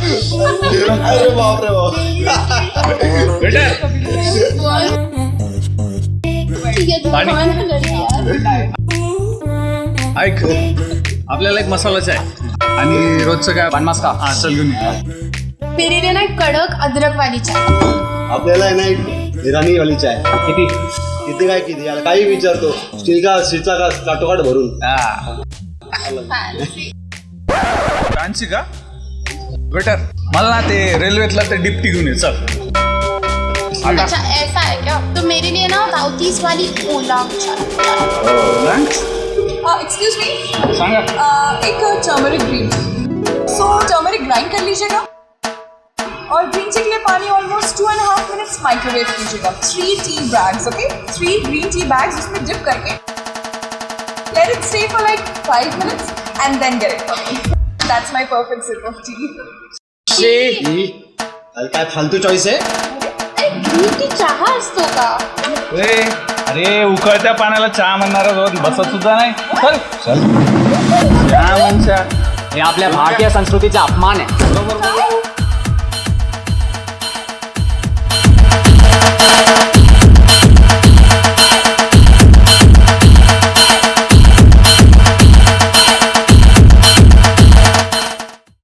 अरे बाप रे बाप वेटर पाणी. ऐक आपल्याला एक मसाला चाय आणि रोजचं काय बनमास का? हा चल घेऊन ये. मेरे लिए ना एक कडक अदरक वाली चाय आपल्याला आहे ना एक इराणी वाली चाय किती? किती काय किती? याला काही विचारतो. स्टील का स्टीलचा का काटोकाट भरून? हा. कांची का वेटर मला ना ते रेल्वेतला ते डिप्टी घेऊन ये चल. अच्छा ऐसा है क्या? तो मेरे लिए ना साउथ वाली ओला एक्सक्यूज मी एक turmeric green so turmeric grind कर लीजिएगा। और ग्रीन टी के लिए पानी almost two and half minutes microwave कीजिएगा। Three tea bags okay three green tea bags उसमें डिप करके। Let it stay for like five minutes it for me that's my perfect sip of tea ही अरे! काय फालतू choice आहे? T चहा असतो का? ए, अरे उकळत्या पाण्याला चहा म्हणणारा रोज बसत सुद्धा नाही. चल चल. चहा म्हणच्या हे आपल्या भारतीय संस्कृतीचा अपमान आहे.